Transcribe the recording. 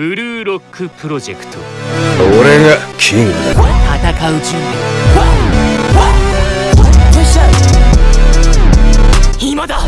ブルーロックプロジェクト。俺がキング。だ戦う準備。今だ。